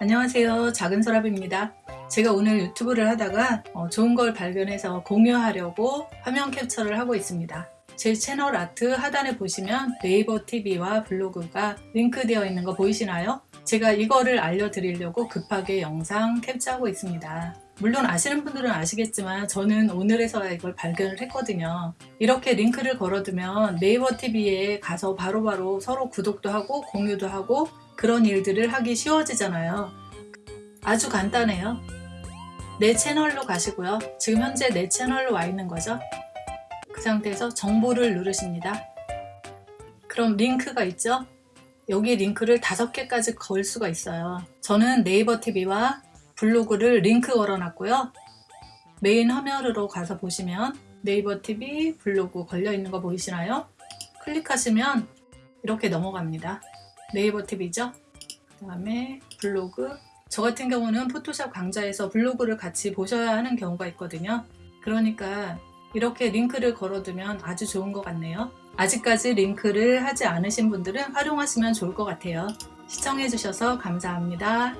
안녕하세요. 작은 서랍입니다. 제가 오늘 유튜브를 하다가 어, 좋은 걸 발견해서 공유하려고 화면 캡처를 하고 있습니다. 제 채널 아트 하단에 보시면 네이버 TV와 블로그가 링크되어 있는 거 보이시나요? 제가 이거를 알려드리려고 급하게 영상 캡처하고 있습니다. 물론 아시는 분들은 아시겠지만 저는 오늘에서야 이걸 발견을 했거든요. 이렇게 링크를 걸어두면 네이버 TV에 가서 바로 바로 서로 구독도 하고 공유도 하고 그런 일들을 하기 쉬워지잖아요. 아주 간단해요. 내 채널로 가시고요. 지금 현재 내 채널로 와 있는 거죠? 그 상태에서 정보를 누르십니다. 그럼 링크가 있죠 여기 링크를 다섯 개까지 걸 수가 있어요. 저는 네이버 TV와 블로그를 링크 걸어놨고요. 메인 화면으로 가서 보시면 네이버 TV 블로그 걸려 있는 거 보이시나요? 클릭하시면 이렇게 넘어갑니다. 네이버 TV죠? 그 다음에 블로그. 저 같은 경우는 포토샵 강좌에서 블로그를 같이 보셔야 하는 경우가 있거든요. 그러니까 이렇게 링크를 걸어두면 아주 좋은 것 같네요. 아직까지 링크를 하지 않으신 분들은 활용하시면 좋을 것 같아요. 시청해 주셔서 감사합니다